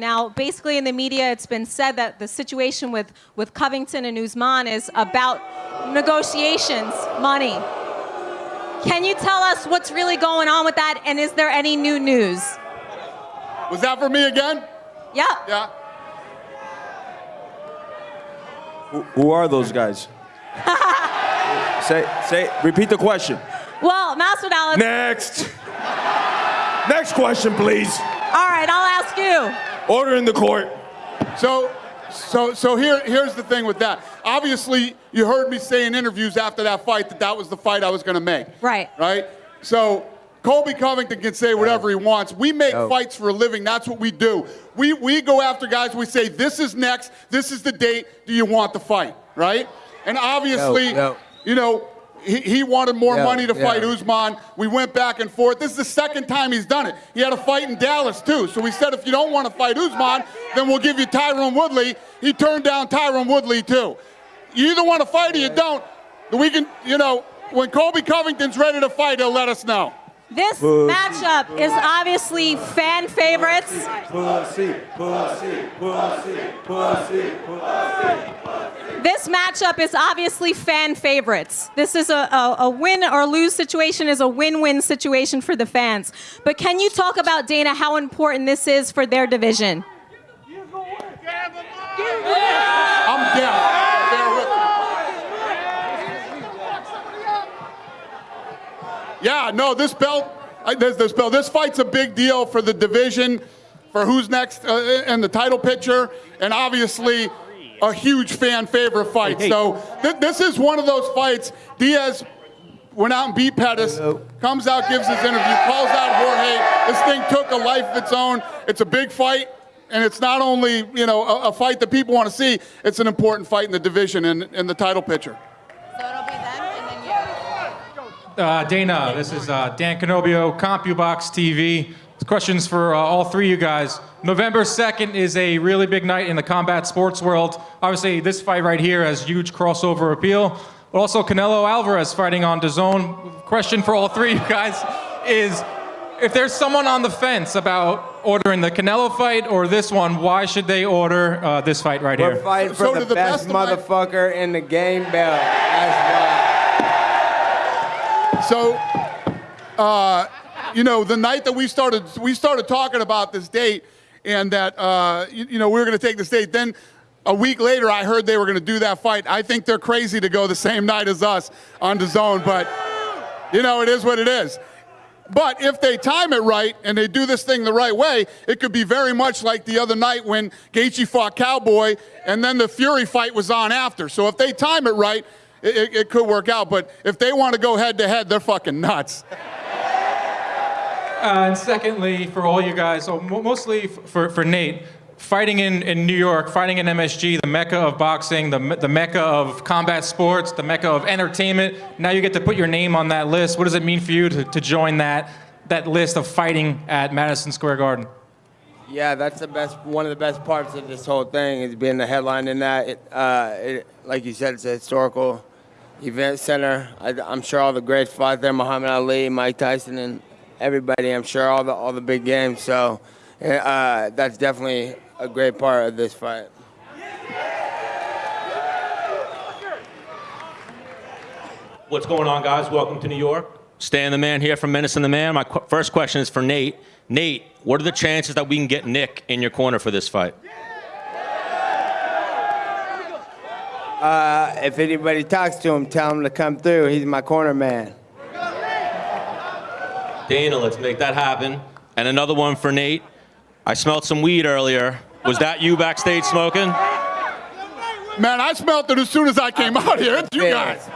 Now, basically, in the media, it's been said that the situation with, with Covington and Usman is about negotiations, money. Can you tell us what's really going on with that, and is there any new news? Was that for me again? Yeah. Yeah. Who, who are those guys? say, say, repeat the question. Well, Masvidal. Next. Next question, please. All right, I'll ask you. Order in the court. So, so, so here, here's the thing with that. Obviously, you heard me say in interviews after that fight that that was the fight I was going to make. Right. Right. So Colby Covington can say whatever he wants. We make No. fights for a living. That's what we do. We we go after guys. We say this is next. This is the date. Do you want the fight? Right. And obviously, No, no. you know. He, he wanted more Yeah, money to yeah. fight Usman. We went back and forth. This is the second time he's done it. He had a fight in Dallas too. So we said, if you don't want to fight Usman, then we'll give you Tyron Woodley. He turned down Tyron Woodley too. You either want to fight or you don't. We can, you know, when Colby Covington's ready to fight, he'll let us know. This matchup is obviously fan favorites. Pussy, pussy, pussy, pussy, This matchup is obviously fan favorites. This is a, a, a win or lose situation is a win-win situation for the fans. But can you talk about Dana how important this is for their division? I'm deaf. Bear with me. Yeah, no, this belt, this, this belt, this fight's a big deal for the division, for who's next uh, in the title picture, and obviously a huge fan favorite fight. So th- this is one of those fights. Diaz went out and beat Pettis, comes out, gives his interview, calls out Jorge. This thing took a life of its own. It's a big fight. And it's not only, you know, a, a fight that people want to see, it's an important fight in the division and in the title picture. Uh, Dana, this is uh, Dan Canobio, CompuBox TV. Questions for uh, all three of you guys. November 2nd is a really big night in the combat sports world. Obviously, this fight right here has huge crossover appeal. But also, Canelo Alvarez fighting on DAZN. Question for all three of you guys is if there's someone on the fence about ordering the Canelo fight or this one, why should they order uh, this fight right We're here? fighting for So the, the best, best of my- motherfucker in the game belt. So, uh, you know, the night that we started, we started talking about this date, and that uh, you, you know we were going to take this date. Then a week later, I heard they were going to do that fight. I think they're crazy to go the same night as us on DAZN, but you know, it is what it is. But if they time it right and they do this thing the right way, it could be very much like the other night when Gaethje fought Cowboy, and then the Fury fight was on after. So if they time it right, it, it, it could work out. But if they want to go head to head, they're fucking nuts. Uh, and secondly, for all you guys, so mo- mostly f- for, for Nate, fighting in, in New York, fighting in MSG, the mecca of boxing, the, me- the mecca of combat sports, the mecca of entertainment. Now you get to put your name on that list. What does it mean for you to, to join that, that list of fighting at Madison Square Garden? Yeah, that's the best. One of the best parts of this whole thing is being the headline in that. It, uh, it, like you said, it's a historical event center. I, I'm sure all the greats fought there: Muhammad Ali, Mike Tyson, and everybody. I'm sure all the all the big games. So uh, that's definitely a great part of this fight. What's going on, guys? Welcome to New York. Stan the Man here from Menace and the Man. My qu- first question is for Nate. Nate, what are the chances that we can get Nick in your corner for this fight? Uh, if anybody talks to him, tell him to come through. He's my corner man. Dana, let's make that happen. And another one for Nate. I smelled some weed earlier. Was that you backstage smoking? Man, I smelled it as soon as I came out here. It's you guys.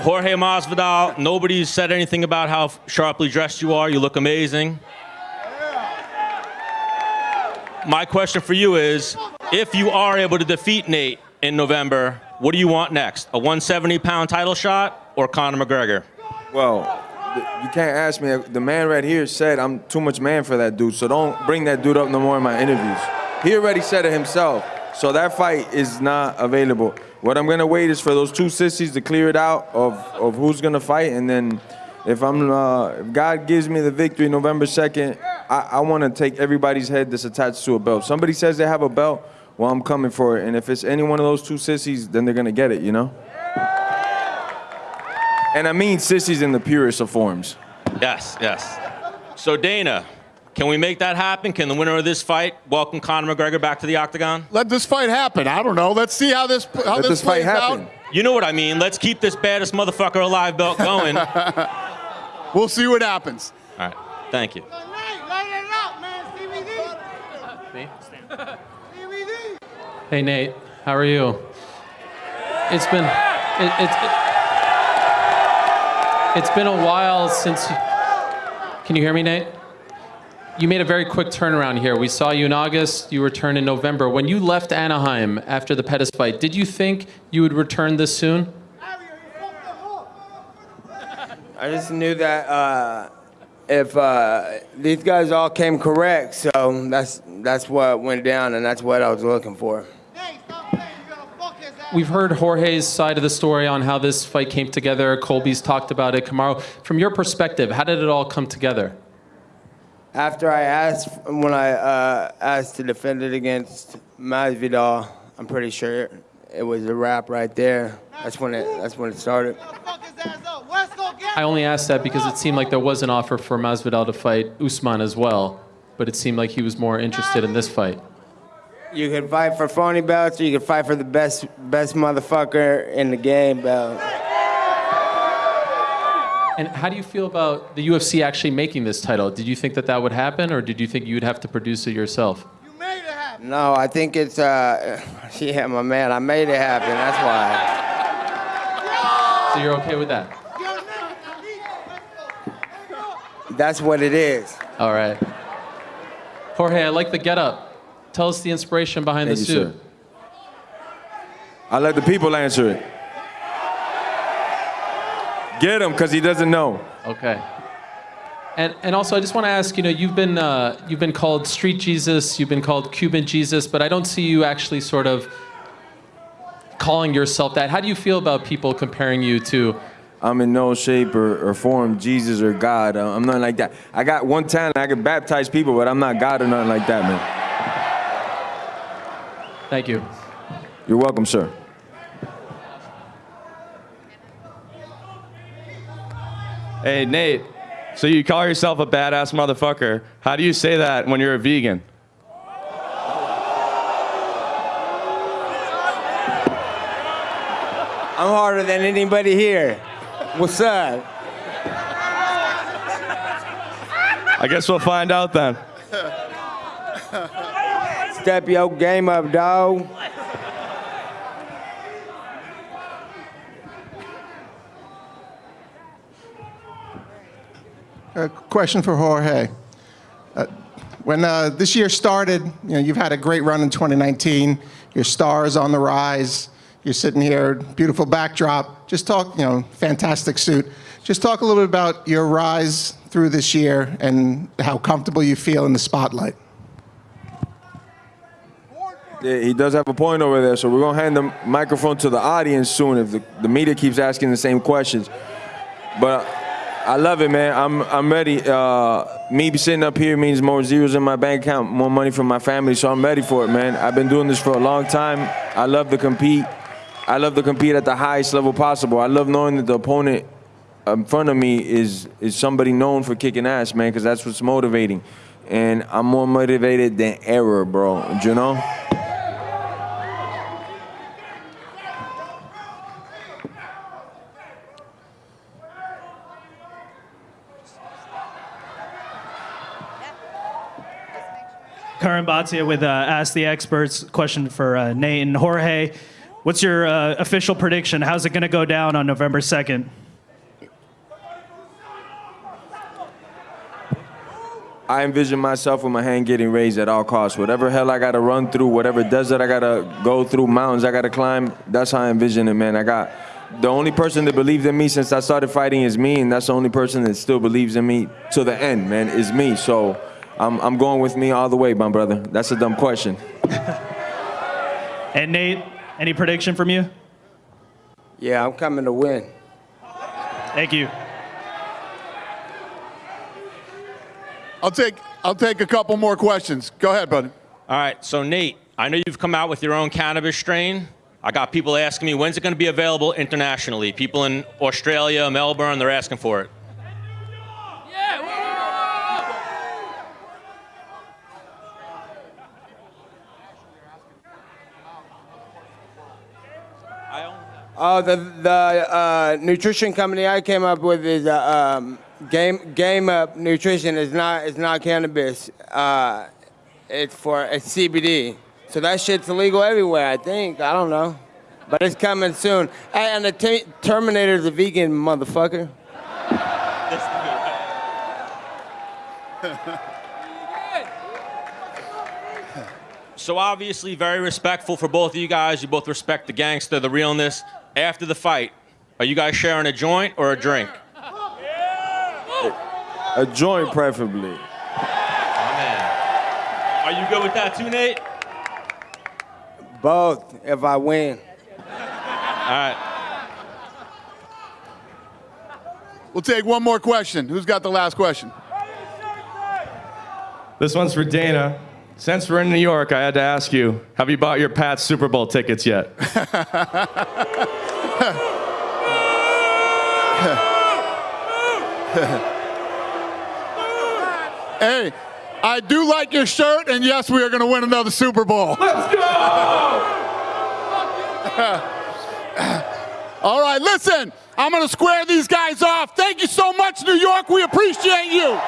Jorge Masvidal, nobody said anything about how sharply dressed you are. You look amazing. My question for you is, if you are able to defeat Nate in November, what do you want next? A 170-pound title shot or Conor McGregor? Well, you can't ask me. The man right here said I'm too much man for that dude, so don't bring that dude up no more in my interviews. He already said it himself, so that fight is not available. What I'm gonna wait is for those two sissies to clear it out of, of who's gonna fight, and then If I'm, uh, if God gives me the victory November 2nd, I, I want to take everybody's head that's attached to a belt. Somebody says they have a belt, well, I'm coming for it. And if it's any one of those two sissies, then they're gonna get it, you know. And I mean sissies in the purest of forms. Yes, yes. So Dana, can we make that happen? Can the winner of this fight welcome Conor McGregor back to the octagon? Let this fight happen. I don't know. Let's see how this how Let this, this fight plays happen. out. You know what I mean. Let's keep this baddest motherfucker alive belt going. We'll see what happens. All right. Thank you. Hey Nate, how are you? It's been it, it's it, it's been a while since. You, can you hear me, Nate? You made a very quick turnaround here. We saw you in August. You returned in November. When you left Anaheim after the Pettis fight, did you think you would return this soon? I just knew that uh, if uh, these guys all came correct, so that's that's what went down, and that's what I was looking for. We've heard Jorge's side of the story on how this fight came together. Colby's talked about it. Kamaru, from your perspective, how did it all come together? After I asked, when I uh, asked to defend it against Masvidal, I'm pretty sure it was a wrap right there. That's when it. That's when it started. I only asked that because it seemed like there was an offer for Masvidal to fight Usman as well, but it seemed like he was more interested in this fight. You can fight for phony belts, or you can fight for the best best motherfucker in the game belt. And how do you feel about the UFC actually making this title? Did you think that that would happen, or did you think you'd have to produce it yourself? No, I think it's uh, yeah, my man. I made it happen. That's why. So you're okay with that? That's what it is. All right. Jorge, I like the getup. Tell us the inspiration behind Thank the you, suit. sir. I let the people answer it. Get him, cause he doesn't know. Okay. And, and also, I just want to ask, you know, you've been, uh, you've been called Street Jesus, you've been called Cuban Jesus, but I don't see you actually sort of calling yourself that. How do you feel about people comparing you to, I'm in no shape or, or form Jesus or God. Uh, I'm nothing like that. I got one talent. I can baptize people, but I'm not God or nothing like that, man. thank you. You're welcome, sir. Hey, Nate. So you call yourself a badass motherfucker. How do you say that when you're a vegan? I'm harder than anybody here. What's up? I guess we'll find out then. Step your game up, dog. A question for Jorge. Uh, when uh, this year started, you know, you've had a great run in 2019. Your star is on the rise. You're sitting here, beautiful backdrop. Just talk, you know, fantastic suit. Just talk a little bit about your rise through this year and how comfortable you feel in the spotlight. He does have a point over there, so we're gonna hand the microphone to the audience soon if the, the media keeps asking the same questions. But I love it, man. I'm I'm ready. Uh, me sitting up here means more zeros in my bank account, more money from my family, so I'm ready for it, man. I've been doing this for a long time. I love to compete. I love to compete at the highest level possible. I love knowing that the opponent in front of me is is somebody known for kicking ass, man, because that's what's motivating. And I'm more motivated than ever, bro. You know? Karan Bhatia with uh, Ask the Experts. Question for uh, Nate and Jorge. What's your uh, official prediction? How's it going to go down on November 2nd? I envision myself with my hand getting raised at all costs. Whatever hell I gotta run through, whatever desert I gotta go through, mountains I gotta climb, that's how I envision it, man. I got the only person that believed in me since I started fighting is me, and that's the only person that still believes in me to the end, man, is me. So I'm, I'm going with me all the way, my brother. That's a dumb question. And Nate, any prediction from you? Yeah, I'm coming to win. Thank you. I'll take I'll take a couple more questions. Go ahead, buddy. All right, so Nate, I know you've come out with your own cannabis strain. I got people asking me when's it going to be available internationally. People in Australia, Melbourne, they're asking for it. Oh, the the uh, nutrition company I came up with is uh, um, Game Game Up Nutrition. is not it's not cannabis. Uh, it's for it's CBD. So that shit's illegal everywhere. I think. I don't know, but it's coming soon. Hey, and the Terminator's a vegan motherfucker. So obviously, very respectful for both of you guys. You both respect the gangster, the realness. After the fight, are you guys sharing a joint or a drink? A joint, preferably. Are you good with that too, Nate? Both, if I win. All right. We'll take one more question. Who's got the last question? This one's for Dana. Since we're in New York, I had to ask you, have you bought your Pats Super Bowl tickets yet? Hey, I do like your shirt, and yes, we are going to win another Super Bowl. Let's go! All right, listen, I'm going to square these guys off. Thank you so much, New York. We appreciate you.